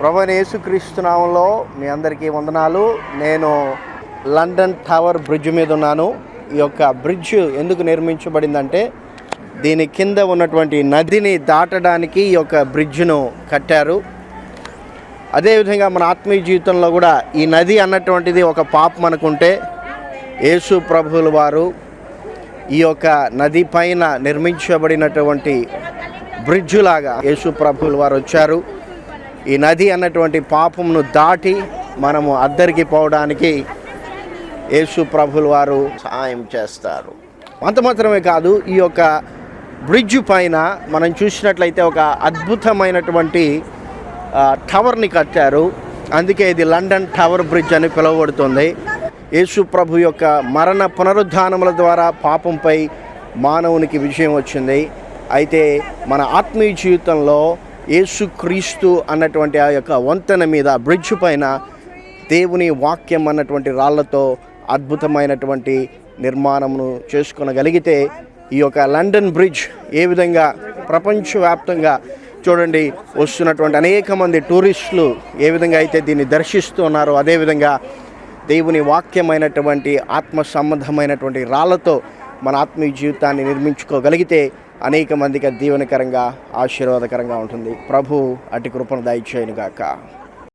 ప్రభు యేసుక్రీస్తు మీ అందరికీ వందనాలు. నేను లండన్ టవర్ బ్రిడ్జ్ మీద ఉన్నాను. ఈ యొక్క బ్రిడ్జ్ ఎందుకు నిర్మించబడిందంటే దీని కింద ఉన్నటువంటి నదిని దాటడానికి ఈ యొక్క బ్రిడ్జ్ను కట్టారు. అదేవిధంగా మన ఆత్మీయ జీవితంలో కూడా ఈ నది అన్నటువంటిది ఒక పాపం అనుకుంటే యేసు ప్రభువుల వారు ఈ యొక్క నది పైన నిర్మించబడినటువంటి బ్రిడ్జ్ లాగా యేసు ప్రభువుల వారు వచ్చారు. ఈ నది అన్నటువంటి పాపమును దాటి మనము అద్దరికి పోవడానికి యేసు ప్రభులు వారు సహాయం చేస్తారు. అంత మాత్రమే కాదు ఈ యొక్క బ్రిడ్జ్ పైన మనం చూసినట్లయితే ఒక అద్భుతమైనటువంటి టవర్ని కట్టారు. అందుకే ఇది లండన్ టవర్ బ్రిడ్జ్ అని పిలువబడుతుంది. యేసు ప్రభు యొక్క మరణ పునరుద్ధానముల ద్వారా పాపంపై మానవునికి విజయం వచ్చింది. అయితే మన ఆత్మీయ జీవితంలో యేసుక్రీస్తు అన్నటువంటి ఆ యొక్క వంతెన మీద బ్రిడ్జ్ పైన దేవుని వాక్యం అన్నటువంటి రాళ్ళతో అద్భుతమైనటువంటి నిర్మాణమును చేసుకొనగలిగితే ఈ యొక్క లండన్ బ్రిడ్జ్ ఏ విధంగా ప్రపంచవ్యాప్తంగా చూడండి వస్తున్నటువంటి అనేక మంది టూరిస్టులు ఏ విధంగా అయితే దీన్ని దర్శిస్తున్నారో అదేవిధంగా దేవుని వాక్యమైనటువంటి ఆత్మ సంబంధమైనటువంటి రాళ్ళతో మన ఆత్మీయ జీవితాన్ని నిర్మించుకోగలిగితే అనేక మందికి దీవెనకరంగా ఆశీర్వాదకరంగా ఉంటుంది. ప్రభు అటు కృపను దయచేయనుగాక.